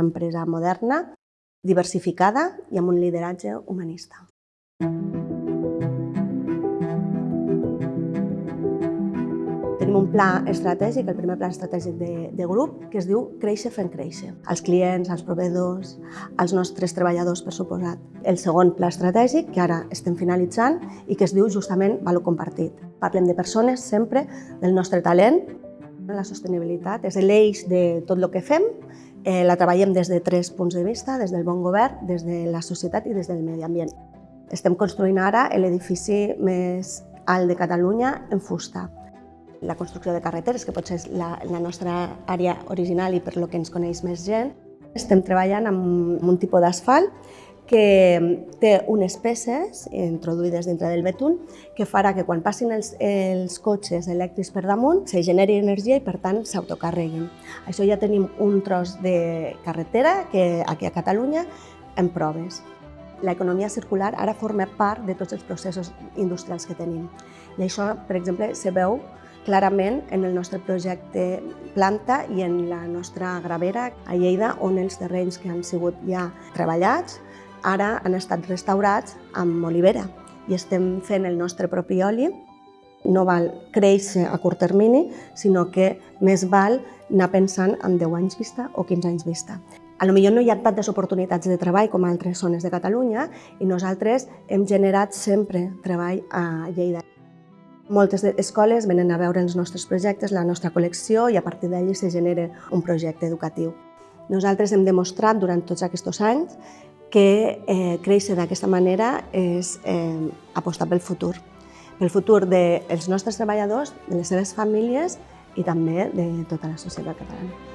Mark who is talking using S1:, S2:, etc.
S1: Empresa moderna, diversificada i amb un lideratge humanista. Tenim un pla estratègic, el primer pla estratègic de, de grup, que es diu Créixer fent créixer. Els clients, els proveïdors, els nostres treballadors, per suposat. El segon pla estratègic, que ara estem finalitzant, i que es diu justament Valor Compartit. Parlem de persones sempre, del nostre talent, la sostenibilitat és l'eix de tot el que fem, eh, la treballem des de tres punts de vista, des del bon govern, des de la societat i des del medi ambient. Estem construint ara l'edifici més alt de Catalunya en fusta la construcció de carreteres, que potser és la, la nostra àrea original i per lo que ens coneix més gent. Estem treballant amb un tipus d'asfalt que té unes peces introduïdes dintre del betún que farà que quan passin els, els cotxes elèctrics per damunt se generi energia i per tant s'autocarreguin. Això ja tenim un tros de carretera que aquí a Catalunya en proves. L'economia circular ara forma part de tots els processos industrials que tenim. I això, per exemple, se veu clarament en el nostre projecte planta i en la nostra gravera a Lleida, on els terrenys que han sigut ja treballats ara han estat restaurats amb olivera i estem fent el nostre propi oli. No val créixer a curt termini, sinó que més val anar pensant en 10 anys vista o 15 anys vista. A lo millor no hi ha tantes oportunitats de treball com a altres zones de Catalunya i nosaltres hem generat sempre treball a Lleida. Moltes escoles venen a veure els nostres projectes, la nostra col·lecció, i a partir d'allí se genera un projecte educatiu. Nosaltres hem demostrat durant tots aquests anys que eh, créixer d'aquesta manera és eh, apostar pel futur, pel futur dels nostres treballadors, de les seves famílies i també de tota la societat catalana.